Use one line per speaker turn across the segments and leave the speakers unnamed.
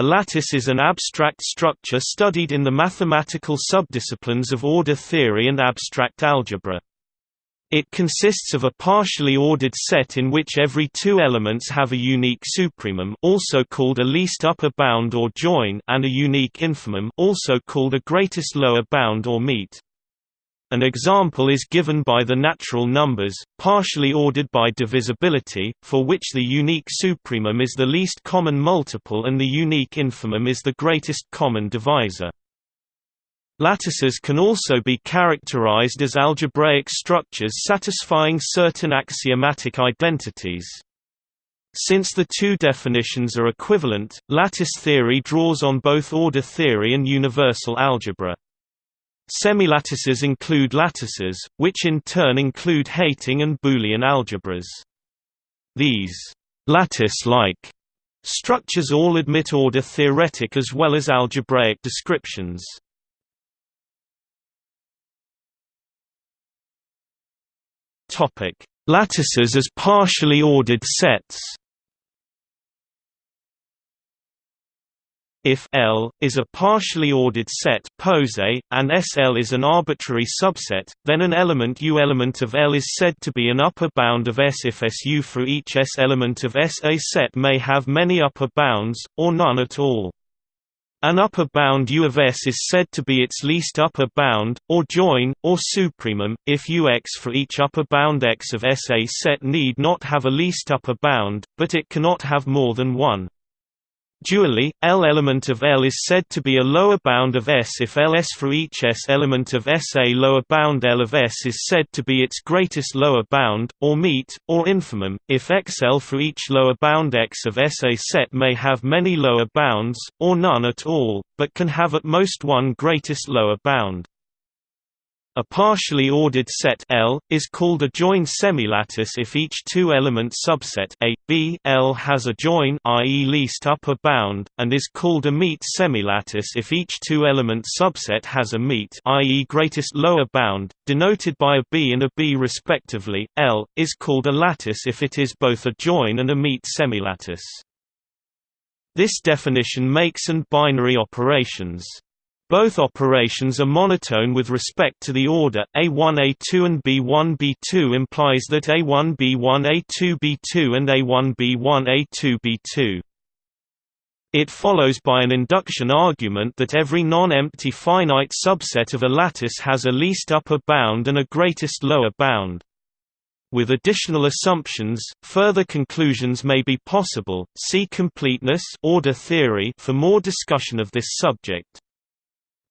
A lattice is an abstract structure studied in the mathematical subdisciplines of order theory and abstract algebra. It consists of a partially ordered set in which every two elements have a unique supremum also called a least upper bound or join and a unique infimum also called a greatest lower bound or meet. An example is given by the natural numbers, partially ordered by divisibility, for which the unique supremum is the least common multiple and the unique infimum is the greatest common divisor. Lattices can also be characterized as algebraic structures satisfying certain axiomatic identities. Since the two definitions are equivalent, lattice theory draws on both order theory and universal algebra. Semilattices include lattices, which in turn include Heyting and Boolean algebras. These lattice-like structures all admit order theoretic as well as algebraic descriptions. Lattices as partially ordered sets. If L is a partially ordered set pose and SL is an arbitrary subset, then an element U element of L is said to be an upper bound of S if SU for each S element of S. A set may have many upper bounds, or none at all. An upper bound U of S is said to be its least upper bound, or join, or supremum, if Ux for each upper bound X of S. A set need not have a least upper bound, but it cannot have more than one. Dually, L element of L is said to be a lower bound of S if Ls for each S element of S. A lower bound L of S is said to be its greatest lower bound, or meet, or infimum, if XL for each lower bound X of S. A set may have many lower bounds, or none at all, but can have at most one greatest lower bound. A partially ordered set L is called a join semilattice if each two-element subset A, B, L has a join i.e. least upper bound, and is called a meet semilattice if each two-element subset has a meet i.e. greatest lower bound, denoted by a B and a B respectively. L is called a lattice if it is both a join and a meet semilattice. This definition makes and binary operations both operations are monotone with respect to the order, A1 A2 and B1 B2 implies that A1 B1 A2 B2 and A1 B1 A2 B2. It follows by an induction argument that every non-empty finite subset of a lattice has a least upper bound and a greatest lower bound. With additional assumptions, further conclusions may be possible. See completeness order theory for more discussion of this subject.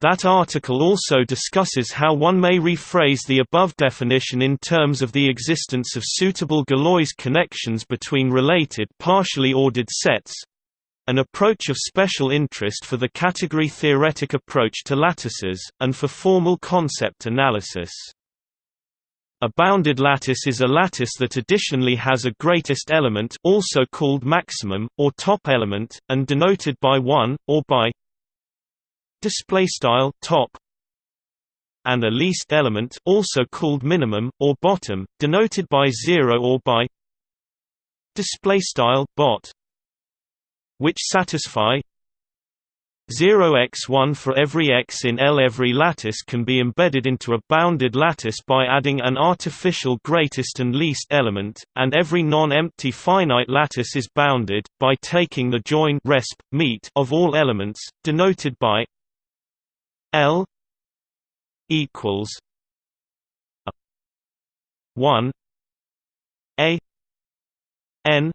That article also discusses how one may rephrase the above definition in terms of the existence of suitable Galois connections between related partially ordered sets an approach of special interest for the category-theoretic approach to lattices, and for formal concept analysis. A bounded lattice is a lattice that additionally has a greatest element also called maximum, or top element, and denoted by 1, or by display style top and a least element also called minimum or bottom denoted by 0 or by display style bot which satisfy 0x1 for every x in L. Every lattice can be embedded into a bounded lattice by adding an artificial greatest and least element, and every non-empty finite lattice is bounded, by taking the join resp. meet of all elements, denoted by L equals a one A N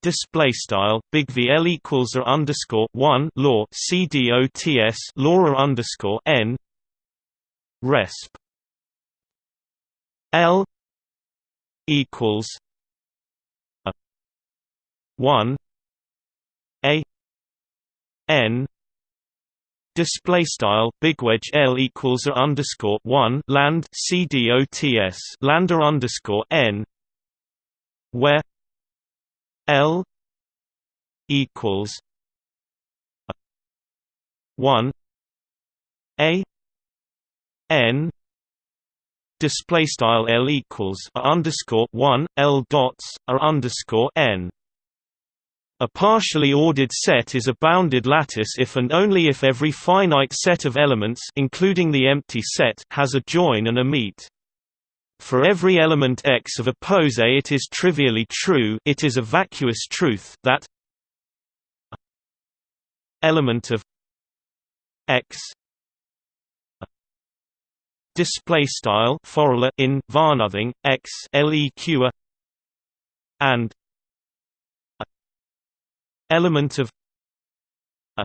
display style big V L equals a underscore one law C D O T S law underscore N resp L equals a one A N Display style big wedge L equals a underscore one land C D O T S lander underscore N where L equals one A N display style L equals a underscore one L dots a underscore N A partially ordered set is a bounded lattice if and only if every finite set of elements including the empty set has a join and a meet. For every element X of a pose it is trivially true it is a vacuous truth that element of X display style in varnothing X leq and element of a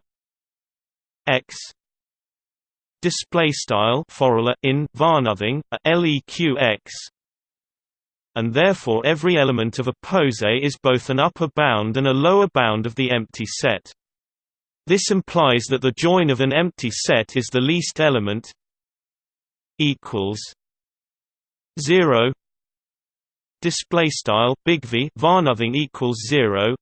x display style in varnothing a leq x and therefore every element of a pose is both an upper bound and a lower bound of the empty set. This implies that the join of an empty set is the least element equals 0 display style big V varnothing equals 0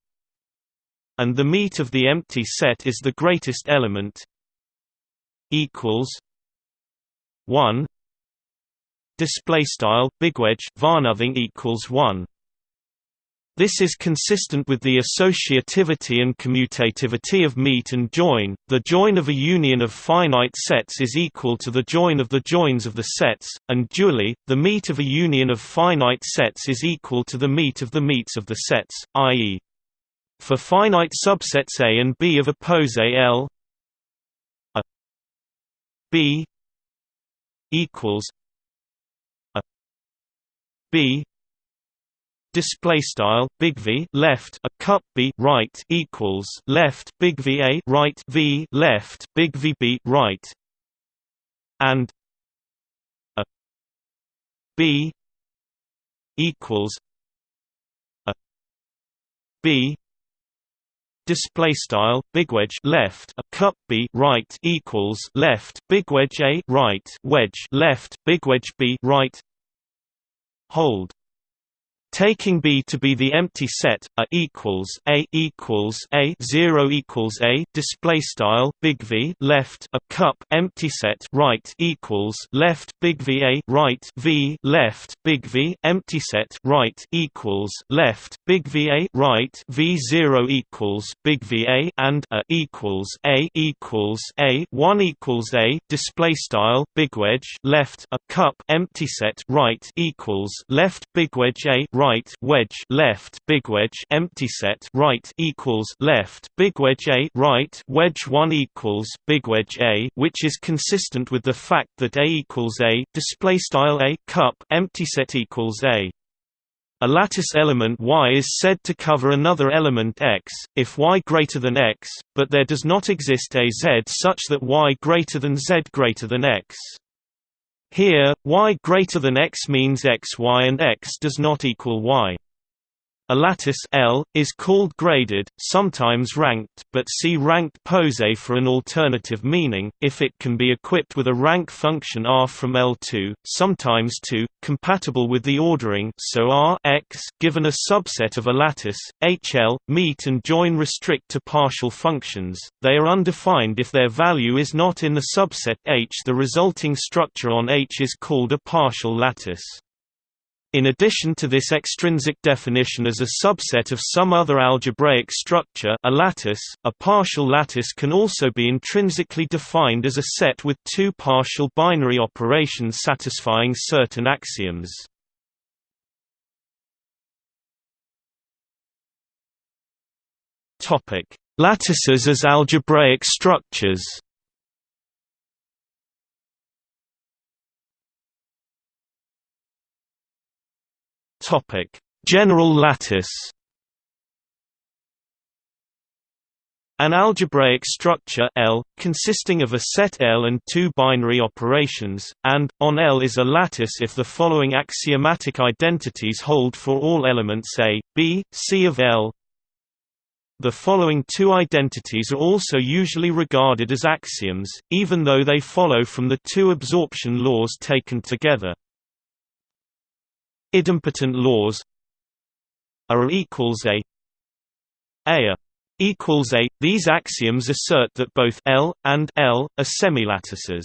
and the meet of the empty set is the greatest element equals 1 display style bigwedge varnothing equals 1 this is consistent with the associativity and commutativity of meet and join. The join of a union of finite sets is equal to the join of the joins of the sets, and dually, the meet of a union of finite sets is equal to the meet of the meets of the sets, i.e. For finite subsets A and B of a pose L. A. B. equals a. B. Display style big V left a cup B right equals left big V A right V left big V B right. And a. B. equals a. B display style big wedge left a cup b right equals left big wedge a right wedge left big wedge b right hold Taking B to be the empty set, A equals A equals A zero equals A display style big V left a cup empty set right equals left big V A right V left big V empty set right equals left big V A right V zero equals big V A and A equals A equals A one equals A display style big wedge left a cup empty set right equals left big wedge A right wedge left big wedge empty set right equals left big wedge A right wedge 1 equals big wedge A which is consistent with the fact that A equals A display style A cup empty set equals A a lattice element Y is said to cover another element X, if Y greater than X, but there does not exist a Z such that Y greater than Z greater than X. Here, y greater than x means x y and x does not equal y. A lattice L is called graded, sometimes ranked, but see ranked pose for an alternative meaning. If it can be equipped with a rank function R from L2, sometimes 2, compatible with the ordering, so R x given a subset of a lattice, HL, meet and join restrict to partial functions. They are undefined if their value is not in the subset H. The resulting structure on H is called a partial lattice. In addition to this extrinsic definition as a subset of some other algebraic structure a lattice, a partial lattice can also be intrinsically defined as a set with two partial binary operations satisfying certain axioms. Lattices as algebraic structures Topic: General lattice. An algebraic structure L, consisting of a set L and two binary operations, and, on L is a lattice if the following axiomatic identities hold for all elements A, B, C of L. The following two identities are also usually regarded as axioms, even though they follow from the two absorption laws taken together. Idempotent laws are equals a a equals a. These axioms assert that both L and L are semilattices.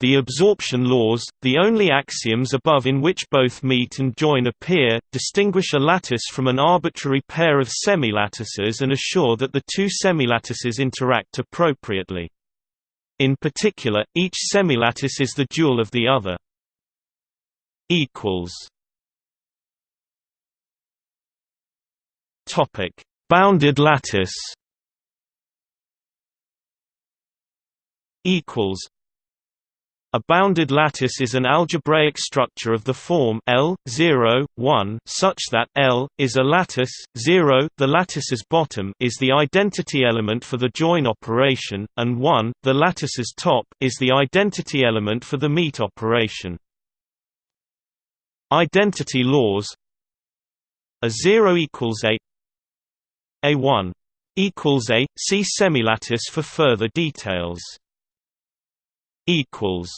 The absorption laws, the only axioms above in which both meet and join appear, distinguish a lattice from an arbitrary pair of semilattices and assure that the two semilattices interact appropriately. In particular, each semilattice is the dual of the other. Topic: Bounded lattice. Equals a bounded lattice is an algebraic structure of the form L 0 1 such that L is a lattice 0 the lattice's bottom is the identity element for the join operation and 1 the lattice's top is the identity element for the meet operation. Identity laws A 0 equals a A1 equals a see semilattice for further details equals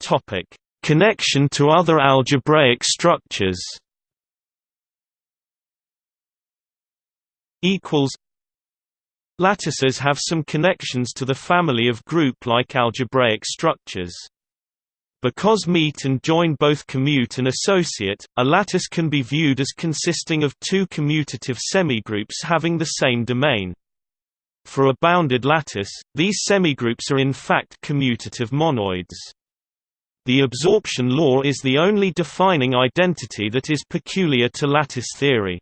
Topic Connection to other algebraic structures equals Lattices have some connections to the family of group-like algebraic structures. Because meet and join both commute and associate, a lattice can be viewed as consisting of two commutative semigroups having the same domain. For a bounded lattice, these semigroups are in fact commutative monoids. The absorption law is the only defining identity that is peculiar to lattice theory.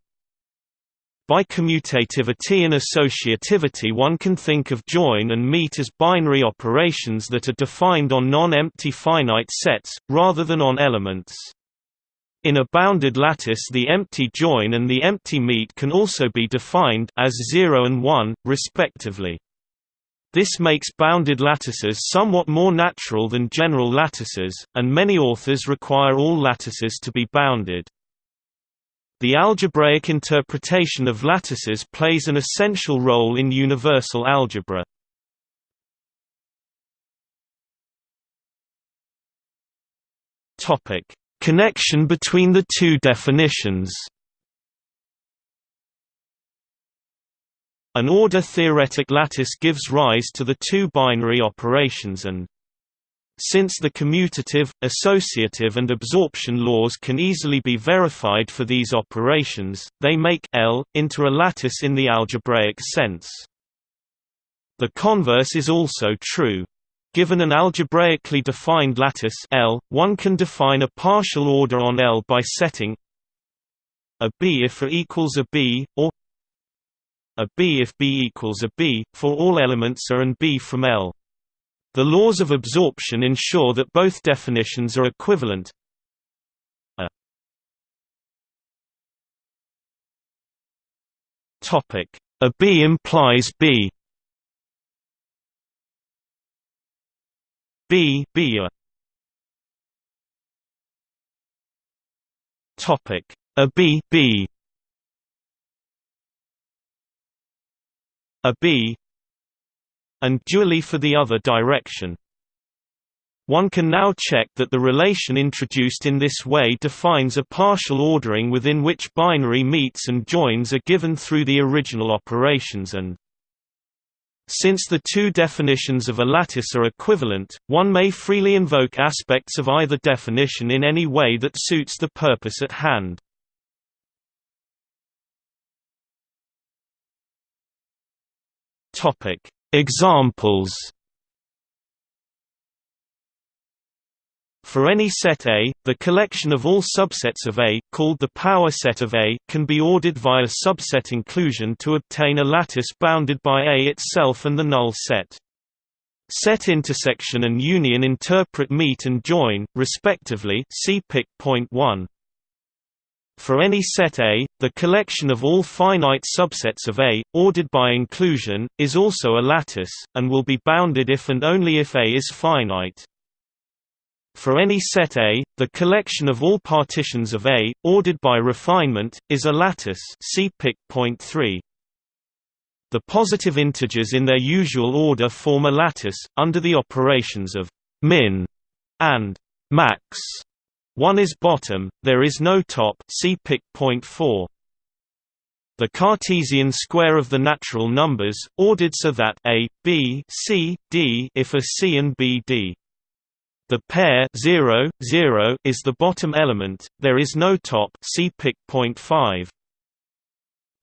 By commutativity and associativity one can think of join and meet as binary operations that are defined on non-empty finite sets, rather than on elements. In a bounded lattice the empty join and the empty meet can also be defined as 0 and 1, respectively. This makes bounded lattices somewhat more natural than general lattices, and many authors require all lattices to be bounded. The algebraic interpretation of lattices plays an essential role in universal algebra. Topic: Connection between the two definitions An order-theoretic lattice gives rise to the two binary operations and since the commutative, associative and absorption laws can easily be verified for these operations, they make L into a lattice in the algebraic sense. The converse is also true. Given an algebraically defined lattice L, one can define a partial order on L by setting a B if A equals a B, or a B if B equals a B, for all elements A and B from L. The laws of absorption ensure that both definitions are equivalent. A. Topic. A B implies B. B B a. Topic. A B B. A B and dually for the other direction. One can now check that the relation introduced in this way defines a partial ordering within which binary meets and joins are given through the original operations and since the two definitions of a lattice are equivalent, one may freely invoke aspects of either definition in any way that suits the purpose at hand. Examples For any set A, the collection of all subsets of A, called the power set of A, can be ordered via subset inclusion to obtain a lattice bounded by A itself and the null set. Set intersection and union interpret meet and join, respectively see Pick point 1. For any set A, the collection of all finite subsets of A, ordered by inclusion, is also a lattice, and will be bounded if and only if A is finite. For any set A, the collection of all partitions of A, ordered by refinement, is a lattice see point 3. The positive integers in their usual order form a lattice, under the operations of min and max. One is bottom, there is no top see Pick point 4. the Cartesian square of the natural numbers, ordered so that a, b, c, d if a c and b d. The pair 0, 0 is the bottom element, there is no top see pic point 5.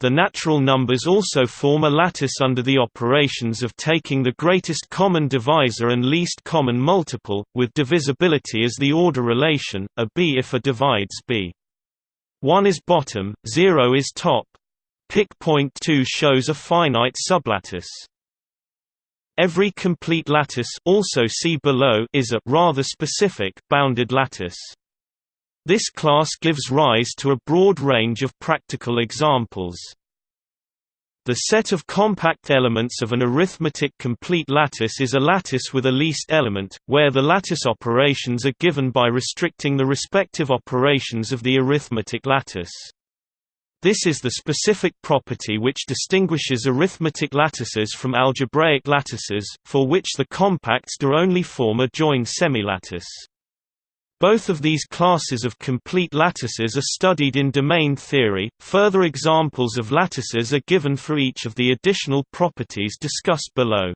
The natural numbers also form a lattice under the operations of taking the greatest common divisor and least common multiple, with divisibility as the order relation, a b if a divides b. 1 is bottom, 0 is top. Pic point 2 shows a finite sublattice. Every complete lattice also see below is a rather specific bounded lattice. This class gives rise to a broad range of practical examples. The set of compact elements of an arithmetic complete lattice is a lattice with a least element, where the lattice operations are given by restricting the respective operations of the arithmetic lattice. This is the specific property which distinguishes arithmetic lattices from algebraic lattices, for which the compacts do only form a joined semilattice. Both of these classes of complete lattices are studied in domain theory. Further examples of lattices are given for each of the additional properties discussed below.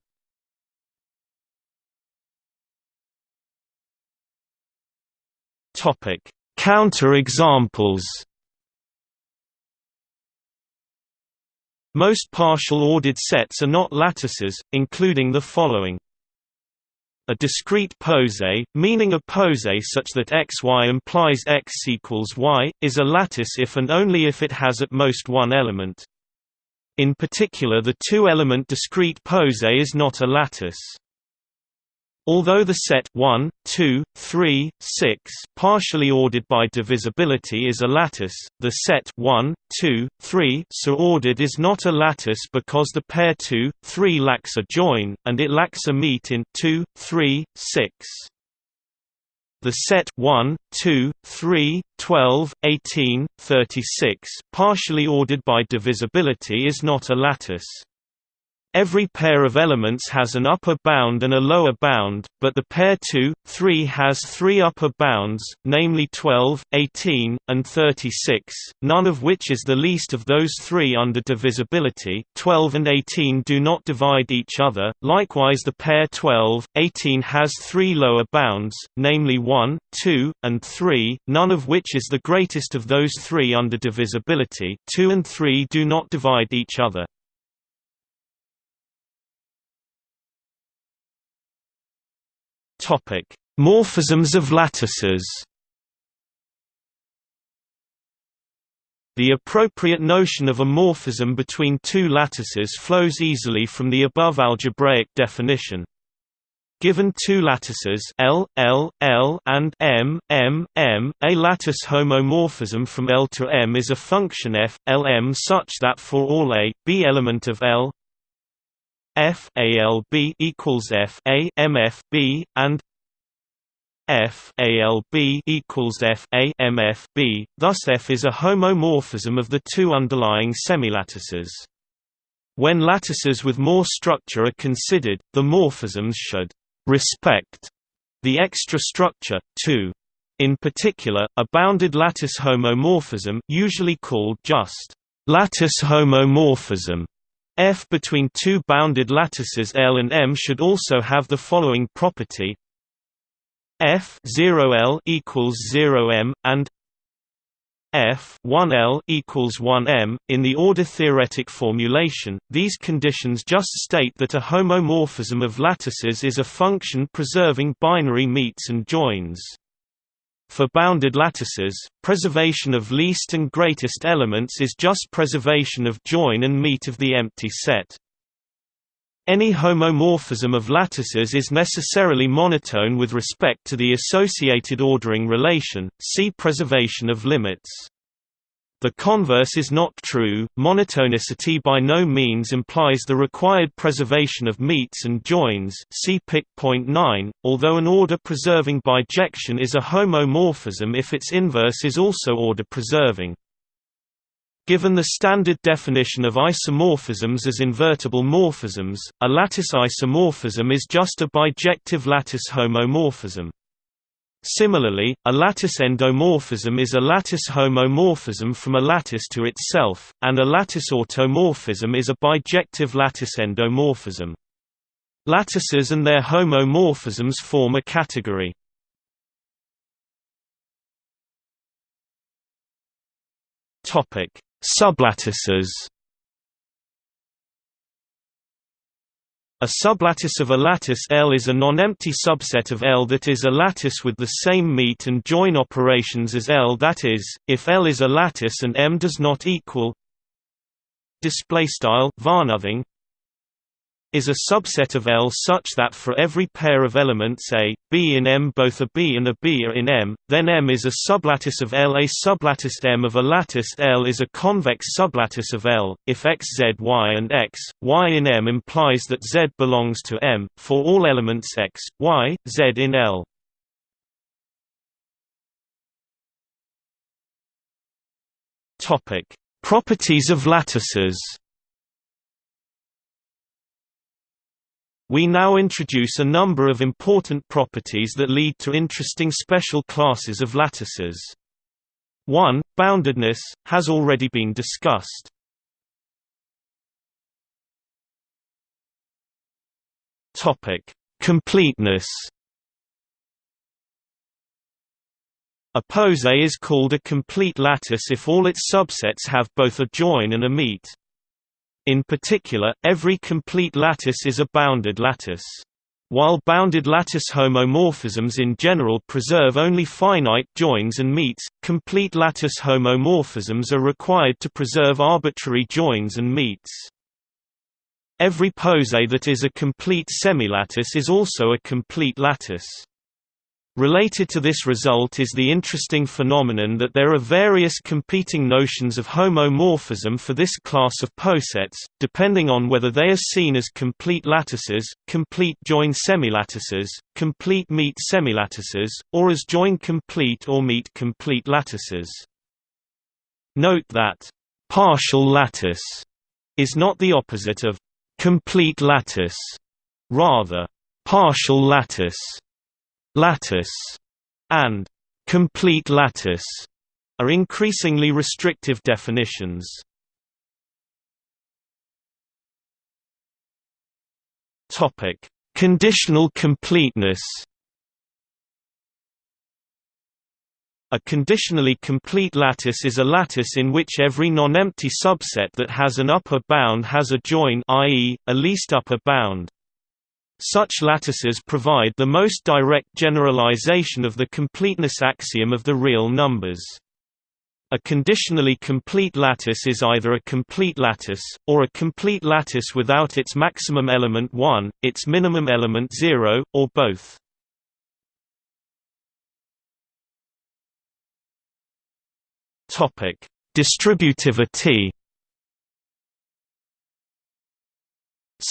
Topic: Counter-examples. Most partial ordered sets are not lattices, including the following a discrete pose, meaning a pose such that xy implies x equals y, is a lattice if and only if it has at most one element. In particular the two-element discrete pose is not a lattice. Although the set 1, 2, 3, 6 partially ordered by divisibility is a lattice, the set 1, 2, 3 so ordered is not a lattice because the pair 2, 3 lacks a join, and it lacks a meet in 2, 3, 6. The set 1, 2, 3, 12, 18, 36 partially ordered by divisibility is not a lattice. Every pair of elements has an upper bound and a lower bound, but the pair 2, 3 has three upper bounds, namely 12, 18, and 36, none of which is the least of those three under divisibility. 12 and 18 do not divide each other, likewise the pair 12, 18 has three lower bounds, namely 1, 2, and 3, none of which is the greatest of those three under divisibility. 2 and 3 do not divide each other. Topic: Morphisms of lattices. The appropriate notion of a morphism between two lattices flows easily from the above algebraic definition. Given two lattices L, L, L and M, M, M, a lattice homomorphism from L to M is a function f, L M such that for all a, b element of L F A L B equals F A M F B and F A L B equals F A M F B. Thus F is a homomorphism of the two underlying semilattices. When lattices with more structure are considered, the morphisms should respect the extra structure, too. In particular, a bounded lattice homomorphism usually called just lattice homomorphism F between two bounded lattices L and M should also have the following property F 0L equals 0M and F 1L equals 1M. In the order theoretic formulation, these conditions just state that a homomorphism of lattices is a function preserving binary meets and joins. For bounded lattices, preservation of least and greatest elements is just preservation of join and meet of the empty set. Any homomorphism of lattices is necessarily monotone with respect to the associated ordering relation, see preservation of limits. The converse is not true. Monotonicity by no means implies the required preservation of meets and joins. See Pic. 9, although an order preserving bijection is a homomorphism if its inverse is also order preserving. Given the standard definition of isomorphisms as invertible morphisms, a lattice isomorphism is just a bijective lattice homomorphism. Similarly, a lattice endomorphism is a lattice homomorphism from a lattice to itself, and a lattice automorphism is a bijective lattice endomorphism. Lattices and their homomorphisms form a category. Sublattices A sublattice of a lattice L is a non-empty subset of L that is a lattice with the same meet and join operations as L that is, if L is a lattice and M does not equal display style varnothing is a subset of L such that for every pair of elements A, B in M both a B and a B are in M, then M is a sublattice of L. A sublattice M of a lattice L is a convex sublattice of L. If X Z Y and X, Y in M implies that Z belongs to M, for all elements X, Y, Z in L. Properties of lattices We now introduce a number of important properties that lead to interesting special classes of lattices. 1. Boundedness, has already been discussed. Completeness A pose is called a complete lattice if all its subsets have both a join and a meet. In particular, every complete lattice is a bounded lattice. While bounded lattice homomorphisms in general preserve only finite joins and meets, complete lattice homomorphisms are required to preserve arbitrary joins and meets. Every pose that is a complete semilattice is also a complete lattice. Related to this result is the interesting phenomenon that there are various competing notions of homomorphism for this class of posets, depending on whether they are seen as complete lattices, complete join semilattices, complete meet semilattices, or as join complete or meet complete lattices. Note that partial lattice is not the opposite of complete lattice, rather partial lattice lattice, and complete lattice are increasingly restrictive definitions. Topic: Conditional completeness. A conditionally complete lattice is a lattice in which every non-empty subset that has an upper bound has a join i.e., a least upper bound. Such lattices provide the most direct generalization of the completeness axiom of the real numbers. A conditionally complete lattice is either a complete lattice, or a complete lattice without its maximum element 1, its minimum element 0, or both. Distributivity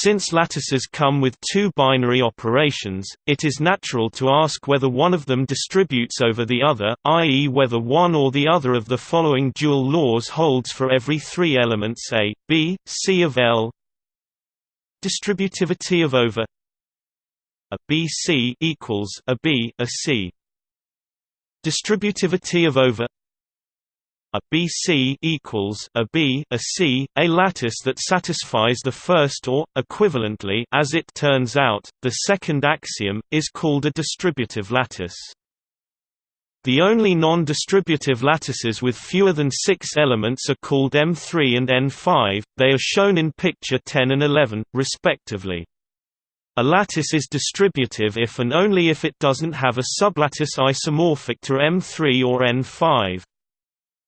Since lattices come with two binary operations, it is natural to ask whether one of them distributes over the other, i.e. whether one or the other of the following dual laws holds for every three elements A, B, C of L. Distributivity of over a B C equals a B a C. Distributivity of over a BC equals a B a C, a lattice that satisfies the first or, equivalently as it turns out, the second axiom, is called a distributive lattice. The only non-distributive lattices with fewer than six elements are called M3 and N5, they are shown in picture 10 and 11, respectively. A lattice is distributive if and only if it doesn't have a sublattice isomorphic to M3 or N5.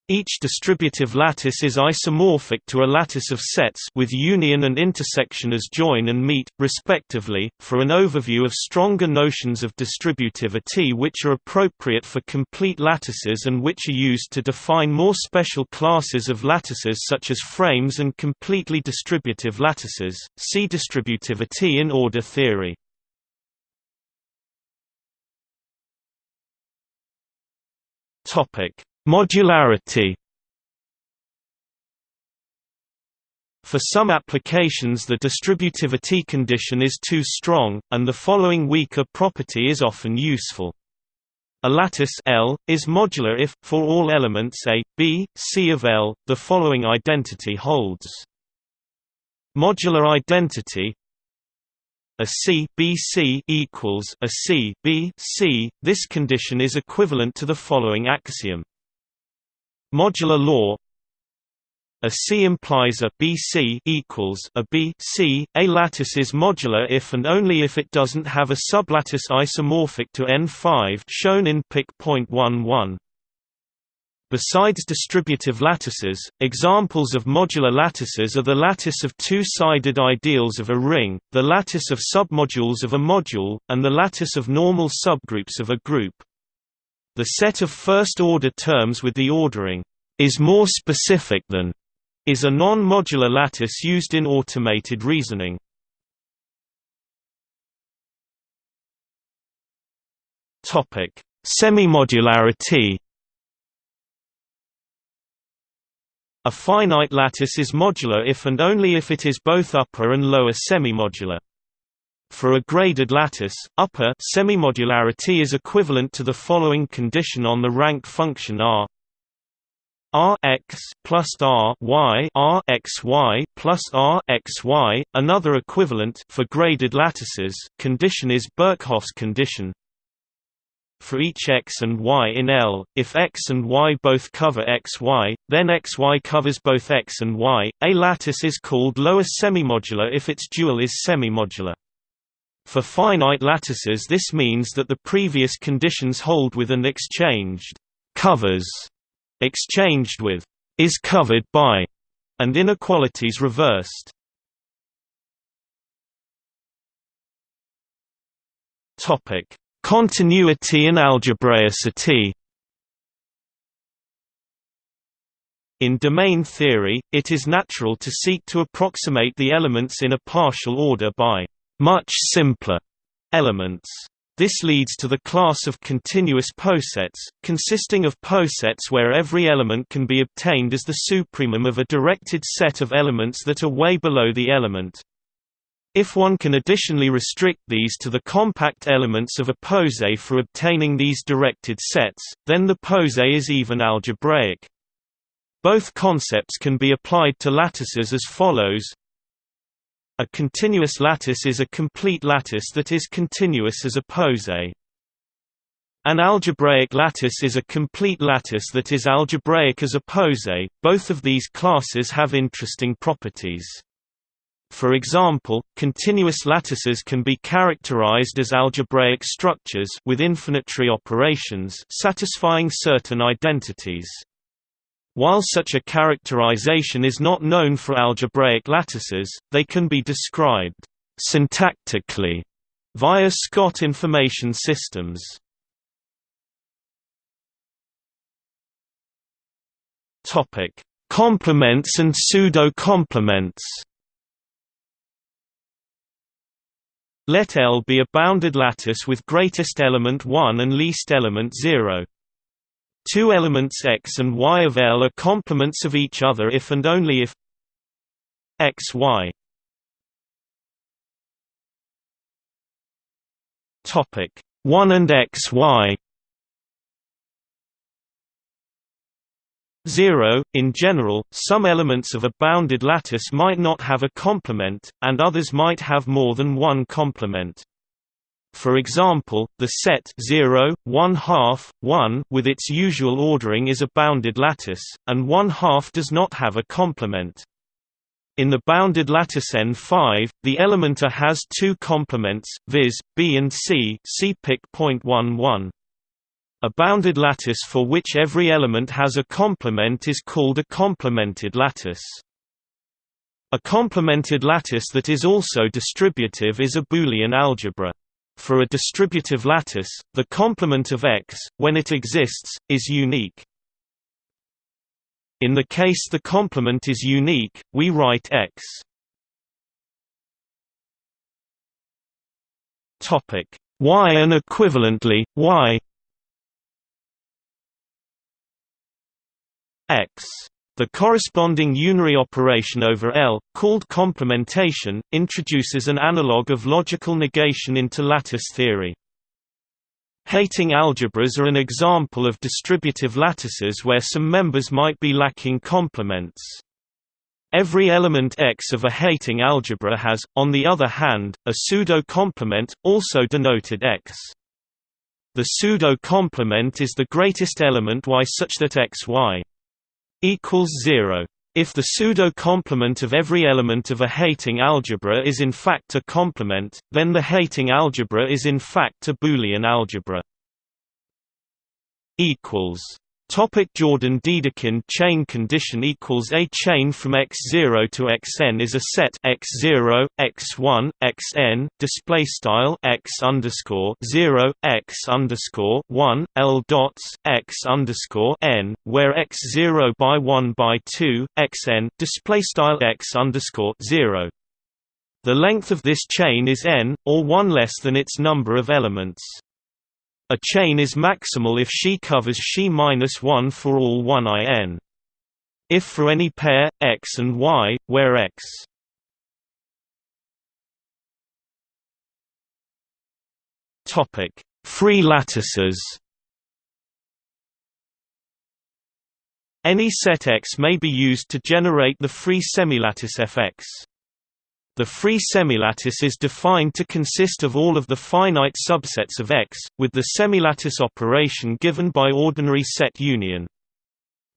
Each distributive lattice is isomorphic to a lattice of sets with union and intersection as join and meet, respectively. For an overview of stronger notions of distributivity which are appropriate for complete lattices and which are used to define more special classes of lattices such as frames and completely distributive lattices, see distributivity in order theory. Topic Modularity For some applications the distributivity condition is too strong, and the following weaker property is often useful. A lattice L is modular if, for all elements A, B, C of L, the following identity holds. Modular identity a C B C equals a C B C. This condition is equivalent to the following axiom. Modular law a C implies a BC equals a BC. A lattice is modular if and only if it doesn't have a sublattice isomorphic to N5 shown in Pic. 11. Besides distributive lattices, examples of modular lattices are the lattice of two-sided ideals of a ring, the lattice of submodules of a module, and the lattice of normal subgroups of a group. The set of first-order terms with the ordering is more specific than is a non-modular lattice used in automated reasoning. Topic: Semimodularity. A finite lattice is modular if and only if it is both upper and lower semimodular. For a graded lattice, upper semimodularity is equivalent to the following condition on the rank function R R x plus R y R x y plus R x y. Another equivalent for graded lattices condition is Birkhoff's condition. For each x and y in L, if x and y both cover x y, then x y covers both x and y. A lattice is called lower semimodular if its dual is semimodular. For finite lattices this means that the previous conditions hold with and exchanged covers exchanged with is covered by, and inequalities reversed. Topic: Continuity and algebraicity. In domain theory, it is natural to seek to approximate the elements in a partial order by much simpler elements. This leads to the class of continuous posets, consisting of posets where every element can be obtained as the supremum of a directed set of elements that are way below the element. If one can additionally restrict these to the compact elements of a poset for obtaining these directed sets, then the poset is even algebraic. Both concepts can be applied to lattices as follows a continuous lattice is a complete lattice that is continuous as a poset. An algebraic lattice is a complete lattice that is algebraic as a poset. Both of these classes have interesting properties. For example, continuous lattices can be characterized as algebraic structures with infinitary operations satisfying certain identities. While such a characterization is not known for algebraic lattices, they can be described syntactically via Scott information systems. Topic: Complements and pseudo-complements. Let L be a bounded lattice with greatest element 1 and least element 0. Two elements x and y of L are complements of each other if and only if x y Topic 1 and x y 0. In general, some elements of a bounded lattice might not have a complement, and others might have more than one complement. For example, the set 0, 1 half, 1 with its usual ordering is a bounded lattice, and 1 half does not have a complement. In the bounded lattice N5, the element A has two complements, viz., B and C see Pic. .11. A bounded lattice for which every element has a complement is called a complemented lattice. A complemented lattice that is also distributive is a Boolean algebra. For a distributive lattice, the complement of X, when it exists, is unique. In the case the complement is unique, we write X. Topic Y and equivalently Y X the corresponding unary operation over L, called complementation, introduces an analog of logical negation into lattice theory. Heyting algebras are an example of distributive lattices where some members might be lacking complements. Every element X of a Heyting algebra has, on the other hand, a pseudo-complement, also denoted X. The pseudo-complement is the greatest element Y such that X Y equals 0. If the pseudo-complement of every element of a Heyting algebra is in fact a complement, then the Heyting algebra is in fact a Boolean algebra. equals Topic Jordan-Dedekind chain condition equals A chain from x0 to xn is a set x0, x1, xn display style x underscore 0, x underscore 1, l dots x underscore n, where x0 by 1 by 2, xn display style x underscore 0. The length of this chain is n, or one less than its number of elements. A chain is maximal if she covers she minus 1 for all 1 in. If for any pair, x and y, where x Free lattices. Any set X may be used to generate the free semilattice Fx. The free semilattice is defined to consist of all of the finite subsets of X, with the semilattice operation given by ordinary set union.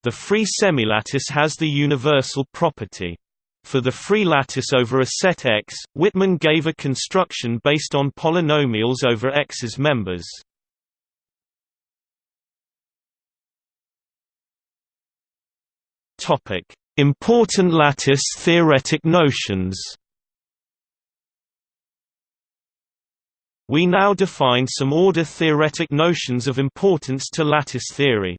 The free semilattice has the universal property. For the free lattice over a set X, Whitman gave a construction based on polynomials over X's members. Important lattice theoretic notions We now define some order-theoretic notions of importance to lattice theory.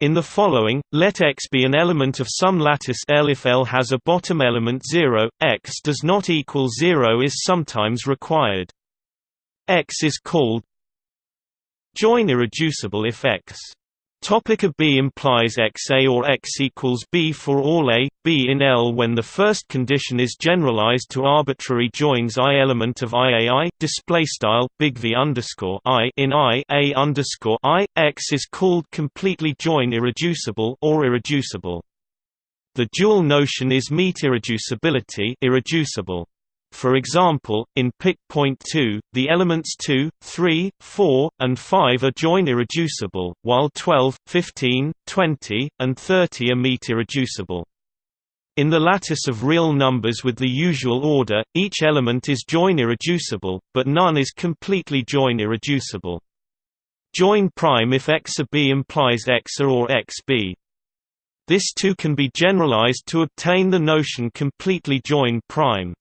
In the following, let X be an element of some lattice L if L has a bottom element 0, X does not equal 0 is sometimes required. X is called join irreducible if X Topic a B implies XA or X equals B for all A, B in L when the first condition is generalized to arbitrary joins I element of IAI display style big V underscore I in I A underscore I X is called completely join irreducible or irreducible. The dual notion is meet irreducibility irreducible. For example, in Pic. Point 2, the elements 2, 3, 4, and 5 are join irreducible, while 12, 15, 20, and 30 are meet irreducible. In the lattice of real numbers with the usual order, each element is join irreducible, but none is completely join irreducible. Join prime if x b implies x a or x b. This too can be generalized to obtain the notion completely join prime.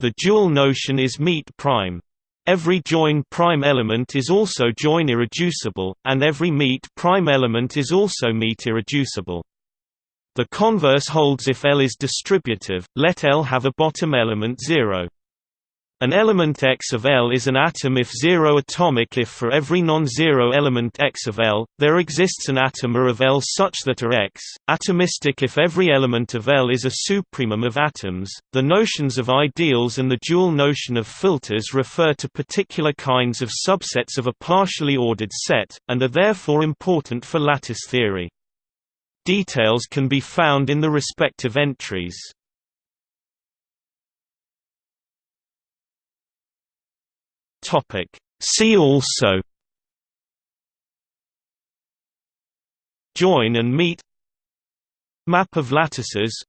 The dual notion is meet prime. Every join prime element is also join irreducible, and every meet prime element is also meet irreducible. The converse holds if L is distributive, let L have a bottom element 0. An element X of L is an atom if zero atomic if for every non-zero element X of L, there exists an atom A of L such that X, atomistic if every element of L is a supremum of atoms. The notions of ideals and the dual notion of filters refer to particular kinds of subsets of a partially ordered set, and are therefore important for lattice theory. Details can be found in the respective entries. Topic. See also Join and meet Map of lattices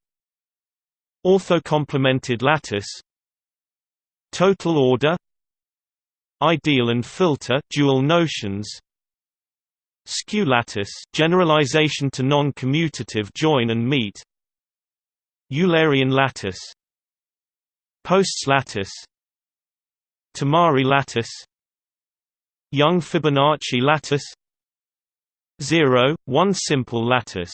Orthocomplemented lattice Total order Ideal and filter dual notions Skew lattice generalization to non-commutative join and meet Eulerian lattice Post's lattice Tamari lattice Young Fibonacci lattice 0, 1 simple lattice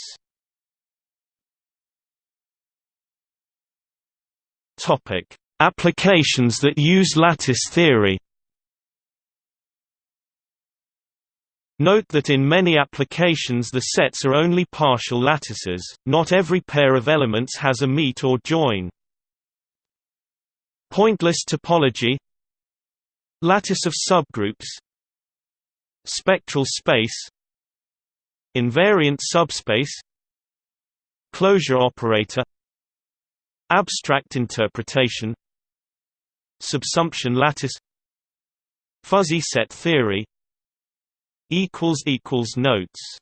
Topic: Applications that use lattice theory. Note that in many applications the sets are only partial lattices, not every pair of elements has a meet or join. Pointless topology Lattice of subgroups spectral space invariant subspace closure operator abstract interpretation subsumption lattice fuzzy set theory equals equals notes